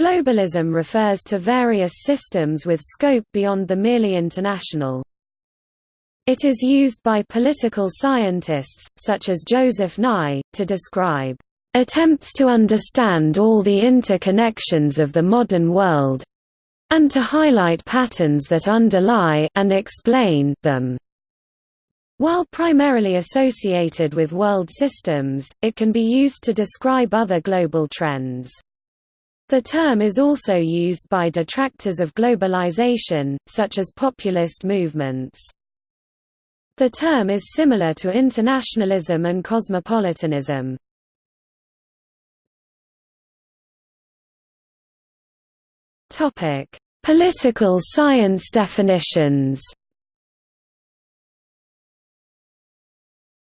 Globalism refers to various systems with scope beyond the merely international. It is used by political scientists, such as Joseph Nye, to describe attempts to understand all the interconnections of the modern world and to highlight patterns that underlie and explain them. While primarily associated with world systems, it can be used to describe other global trends. The term is also used by detractors of globalization, such as populist movements. The term is similar to internationalism and cosmopolitanism. Political science definitions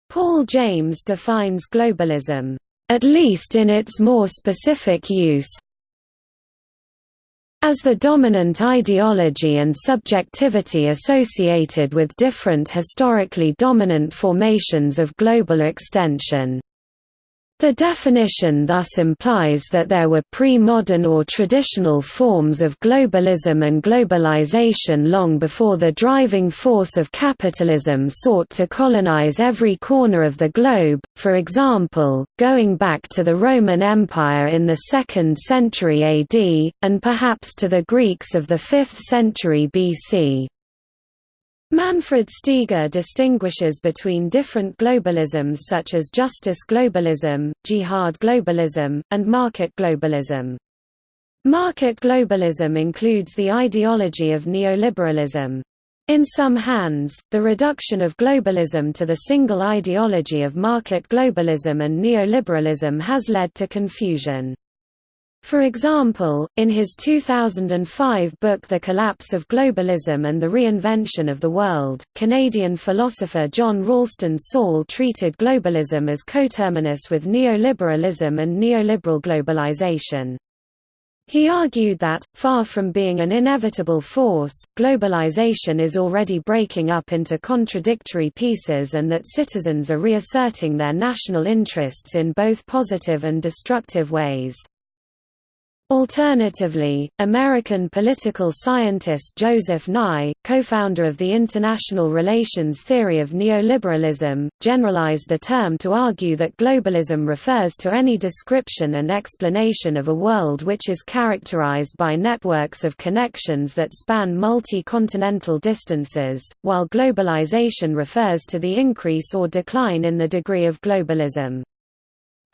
Paul James defines globalism, at least in its more specific use, as the dominant ideology and subjectivity associated with different historically dominant formations of global extension. The definition thus implies that there were pre-modern or traditional forms of globalism and globalization long before the driving force of capitalism sought to colonize every corner of the globe, for example, going back to the Roman Empire in the 2nd century AD, and perhaps to the Greeks of the 5th century BC. Manfred Steger distinguishes between different globalisms such as justice globalism, jihad globalism, and market globalism. Market globalism includes the ideology of neoliberalism. In some hands, the reduction of globalism to the single ideology of market globalism and neoliberalism has led to confusion. For example, in his 2005 book The Collapse of Globalism and the Reinvention of the World, Canadian philosopher John Ralston Saul treated globalism as coterminous with neoliberalism and neoliberal globalization. He argued that, far from being an inevitable force, globalization is already breaking up into contradictory pieces and that citizens are reasserting their national interests in both positive and destructive ways. Alternatively, American political scientist Joseph Nye, co-founder of the international relations theory of neoliberalism, generalized the term to argue that globalism refers to any description and explanation of a world which is characterized by networks of connections that span multi-continental distances, while globalization refers to the increase or decline in the degree of globalism.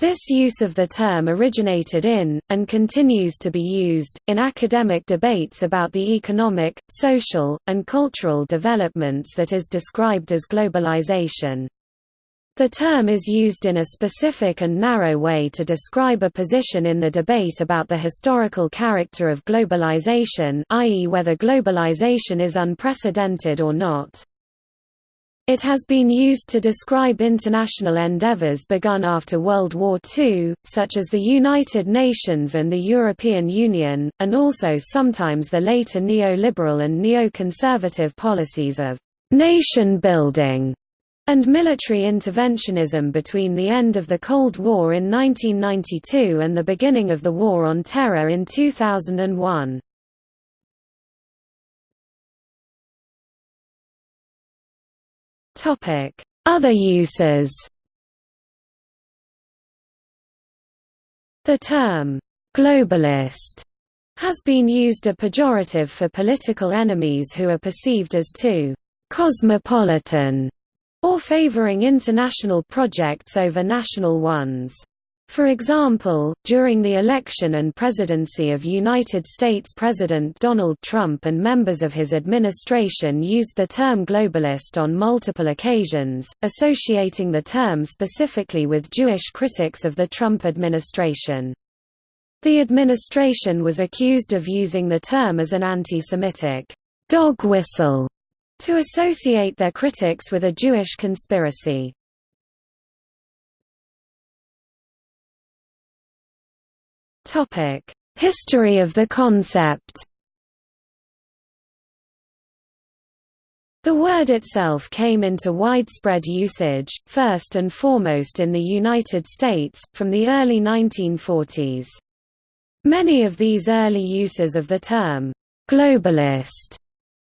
This use of the term originated in, and continues to be used, in academic debates about the economic, social, and cultural developments that is described as globalization. The term is used in a specific and narrow way to describe a position in the debate about the historical character of globalization i.e. whether globalization is unprecedented or not. It has been used to describe international endeavours begun after World War II, such as the United Nations and the European Union, and also sometimes the later neoliberal and neoconservative policies of «nation-building» and military interventionism between the end of the Cold War in 1992 and the beginning of the War on Terror in 2001. Other uses The term, «globalist» has been used a pejorative for political enemies who are perceived as too «cosmopolitan» or favoring international projects over national ones. For example, during the election and presidency of United States President Donald Trump and members of his administration used the term globalist on multiple occasions, associating the term specifically with Jewish critics of the Trump administration. The administration was accused of using the term as an anti-Semitic dog whistle to associate their critics with a Jewish conspiracy. History of the concept The word itself came into widespread usage, first and foremost in the United States, from the early 1940s. Many of these early uses of the term, globalist,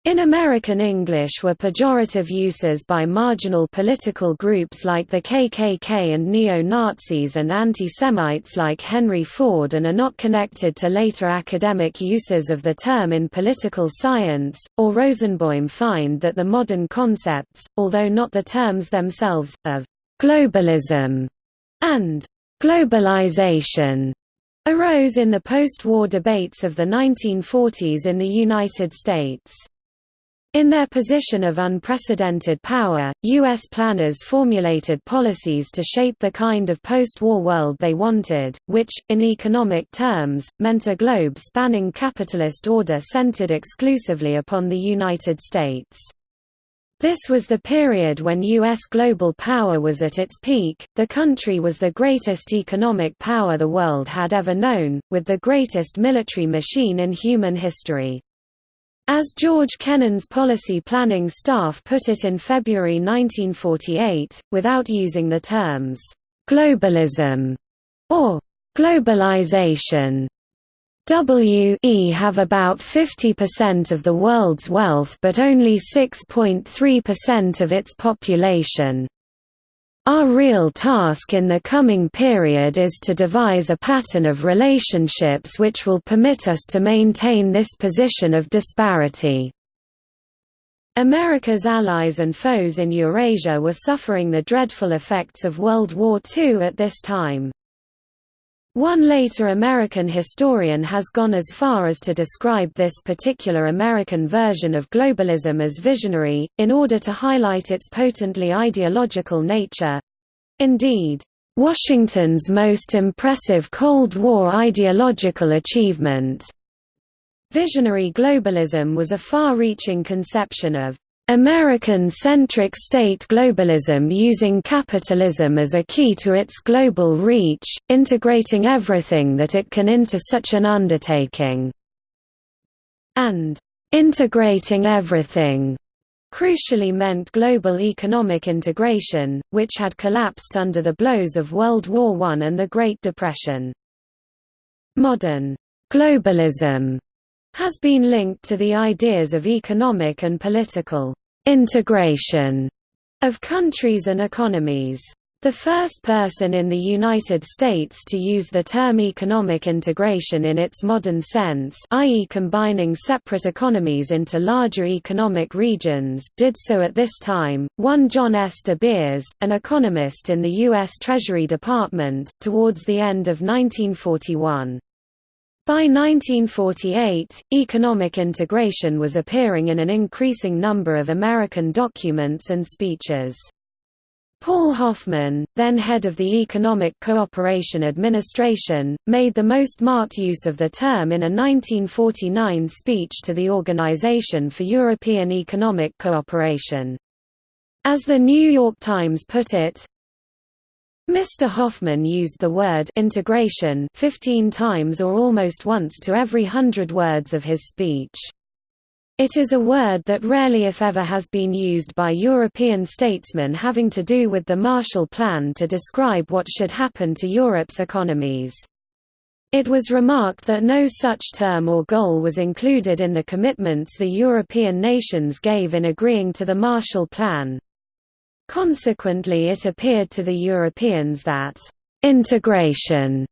in American English were pejorative uses by marginal political groups like the KKK and neo-Nazis and anti-Semites like Henry Ford and are not connected to later academic uses of the term in political science, or Rosenboim find that the modern concepts, although not the terms themselves, of globalism and globalization arose in the post-war debates of the 1940s in the United States. In their position of unprecedented power, U.S. planners formulated policies to shape the kind of post-war world they wanted, which, in economic terms, meant a globe-spanning capitalist order centered exclusively upon the United States. This was the period when U.S. global power was at its peak, the country was the greatest economic power the world had ever known, with the greatest military machine in human history. As George Kennan's policy planning staff put it in February 1948, without using the terms, "'globalism' or "'globalization' WE have about 50% of the world's wealth but only 6.3% of its population. Our real task in the coming period is to devise a pattern of relationships which will permit us to maintain this position of disparity. America's allies and foes in Eurasia were suffering the dreadful effects of World War II at this time. One later American historian has gone as far as to describe this particular American version of globalism as visionary, in order to highlight its potently ideological nature. Indeed, Washington's most impressive Cold War ideological achievement. Visionary globalism was a far-reaching conception of American-centric state globalism using capitalism as a key to its global reach, integrating everything that it can into such an undertaking. And integrating everything crucially meant global economic integration, which had collapsed under the blows of World War I and the Great Depression. Modern globalism has been linked to the ideas of economic and political integration of countries and economies. The first person in the United States to use the term economic integration in its modern sense i.e. combining separate economies into larger economic regions did so at this time, one John S. de Beers, an economist in the U.S. Treasury Department, towards the end of 1941. By 1948, economic integration was appearing in an increasing number of American documents and speeches. Paul Hoffman, then head of the Economic Cooperation Administration, made the most marked use of the term in a 1949 speech to the Organization for European Economic Cooperation. As the New York Times put it, Mr. Hoffman used the word integration 15 times or almost once to every hundred words of his speech. It is a word that rarely if ever has been used by European statesmen having to do with the Marshall Plan to describe what should happen to Europe's economies. It was remarked that no such term or goal was included in the commitments the European nations gave in agreeing to the Marshall Plan. Consequently it appeared to the Europeans that «integration»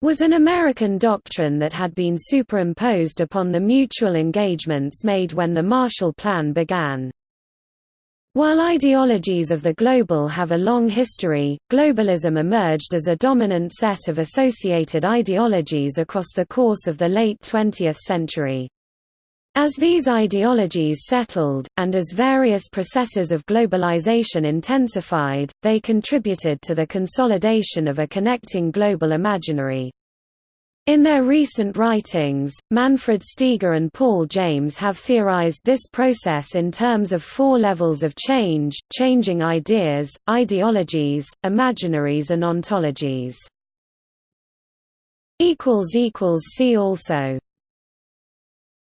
was an American doctrine that had been superimposed upon the mutual engagements made when the Marshall Plan began. While ideologies of the global have a long history, globalism emerged as a dominant set of associated ideologies across the course of the late 20th century. As these ideologies settled, and as various processes of globalization intensified, they contributed to the consolidation of a connecting global imaginary. In their recent writings, Manfred Steger and Paul James have theorized this process in terms of four levels of change, changing ideas, ideologies, imaginaries and ontologies. See also